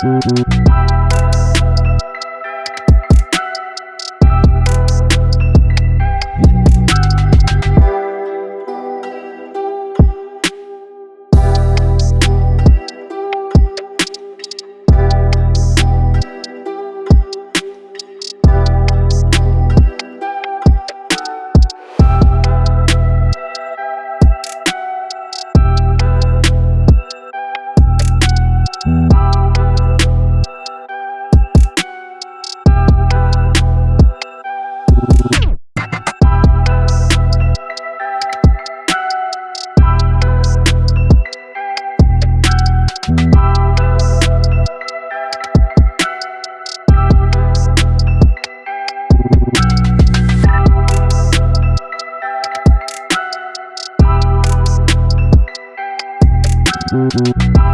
Thank Música